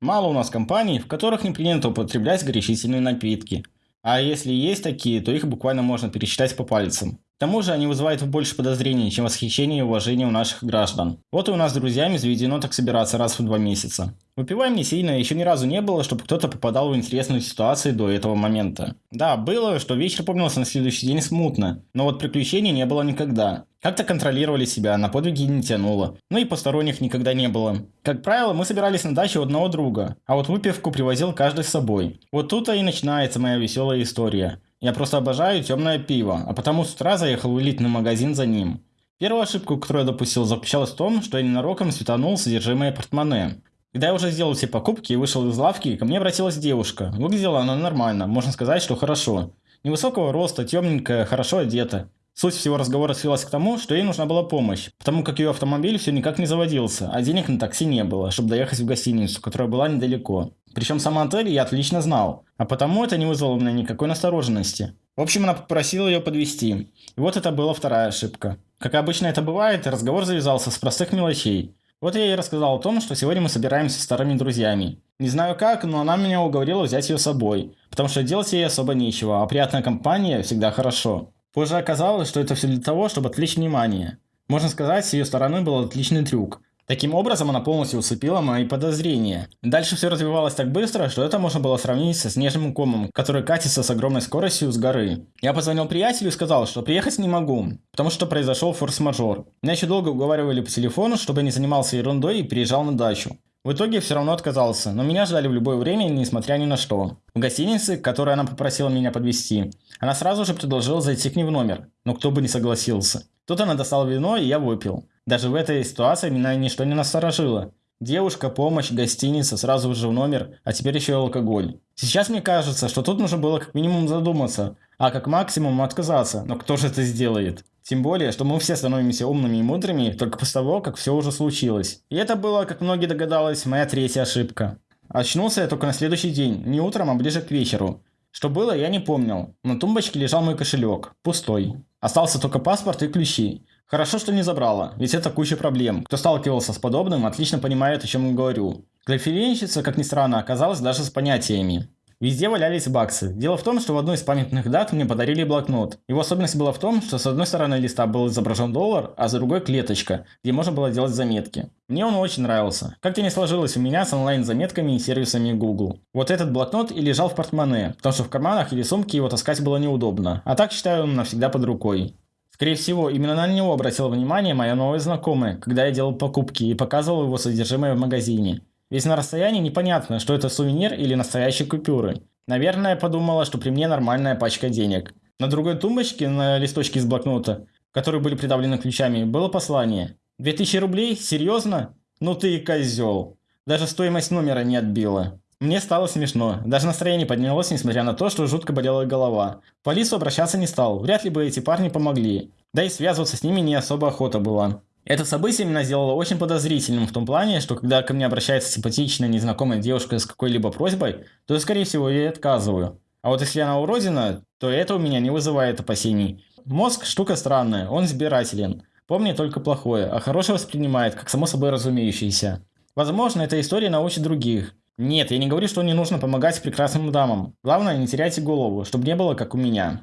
Мало у нас компаний, в которых не принято употреблять горячительные напитки. А если есть такие, то их буквально можно пересчитать по пальцам. К тому же они вызывают больше подозрений, чем восхищение и уважение у наших граждан. Вот и у нас с друзьями заведено так собираться раз в два месяца. Выпиваем не сильно, еще ни разу не было, чтобы кто-то попадал в интересную ситуацию до этого момента. Да, было, что вечер помнился на следующий день смутно, но вот приключений не было никогда. Как-то контролировали себя, на подвиги не тянуло. Ну и посторонних никогда не было. Как правило, мы собирались на даче у одного друга, а вот выпивку привозил каждый с собой. Вот тут-то и начинается моя веселая история. Я просто обожаю темное пиво, а потому с утра заехал в элитный магазин за ним. Первую ошибку, которую я допустил, заключалась в том, что я ненароком светанул содержимое портмоне. Когда я уже сделал все покупки и вышел из лавки, ко мне обратилась девушка. Выглядела она нормально, можно сказать, что хорошо. Невысокого роста, темненькая, хорошо одета. Суть всего разговора свелась к тому, что ей нужна была помощь, потому как ее автомобиль все никак не заводился, а денег на такси не было, чтобы доехать в гостиницу, которая была недалеко. Причем сам отель я отлично знал, а потому это не вызвало у меня никакой настороженности. В общем, она попросила ее подвести. И вот это была вторая ошибка. Как обычно это бывает, разговор завязался с простых мелочей. Вот я ей рассказал о том, что сегодня мы собираемся с старыми друзьями. Не знаю как, но она меня уговорила взять ее с собой, потому что делать ей особо нечего, а приятная компания всегда хорошо. Позже оказалось, что это все для того, чтобы отвлечь внимание. Можно сказать, с ее стороны был отличный трюк. Таким образом, она полностью усыпила мои подозрения. Дальше все развивалось так быстро, что это можно было сравнить со снежным комом, который катится с огромной скоростью с горы. Я позвонил приятелю и сказал, что приехать не могу, потому что произошел форс-мажор. Меня еще долго уговаривали по телефону, чтобы я не занимался ерундой и переезжал на дачу. В итоге все равно отказался, но меня ждали в любое время, несмотря ни на что. В гостинице, которой она попросила меня подвести, она сразу же предложила зайти к ней в номер, но кто бы не согласился. Тут она достала вино, и я выпил. Даже в этой ситуации меня ничто не насторожило. Девушка, помощь, гостиница, сразу же в номер, а теперь еще и алкоголь. Сейчас мне кажется, что тут нужно было как минимум задуматься, а как максимум отказаться, но кто же это сделает? Тем более, что мы все становимся умными и мудрыми только после того, как все уже случилось. И это было, как многие догадались, моя третья ошибка. Очнулся я только на следующий день, не утром, а ближе к вечеру. Что было, я не помнил. На тумбочке лежал мой кошелек, пустой. Остался только паспорт и ключи. Хорошо, что не забрала, ведь это куча проблем. Кто сталкивался с подобным, отлично понимает, о чем я говорю. Графилейщица, как ни странно, оказалась даже с понятиями. Везде валялись баксы. Дело в том, что в одной из памятных дат мне подарили блокнот. Его особенность была в том, что с одной стороны листа был изображен доллар, а с другой клеточка, где можно было делать заметки. Мне он очень нравился. Как-то не сложилось у меня с онлайн-заметками и сервисами Google. Вот этот блокнот и лежал в портмоне, потому что в карманах или сумке его таскать было неудобно. А так считаю он навсегда под рукой. Скорее всего, именно на него обратила внимание моя новая знакомая, когда я делал покупки и показывал его содержимое в магазине. Ведь на расстоянии непонятно, что это сувенир или настоящие купюры. Наверное, подумала, что при мне нормальная пачка денег. На другой тумбочке, на листочке из блокнота, которые были придавлены ключами, было послание. 2000 рублей? Серьезно? Ну ты и козел. Даже стоимость номера не отбила. Мне стало смешно. Даже настроение поднялось, несмотря на то, что жутко болела голова. В полицию обращаться не стал. Вряд ли бы эти парни помогли. Да и связываться с ними не особо охота была. Это событие меня сделало очень подозрительным в том плане, что когда ко мне обращается симпатичная незнакомая девушка с какой-либо просьбой, то, скорее всего, я ей отказываю. А вот если она уродина, то это у меня не вызывает опасений. Мозг – штука странная, он избирателен. Помнит только плохое, а хорошее воспринимает, как само собой разумеющееся. Возможно, эта история научит других. Нет, я не говорю, что не нужно помогать прекрасным дамам. Главное, не теряйте голову, чтобы не было как у меня.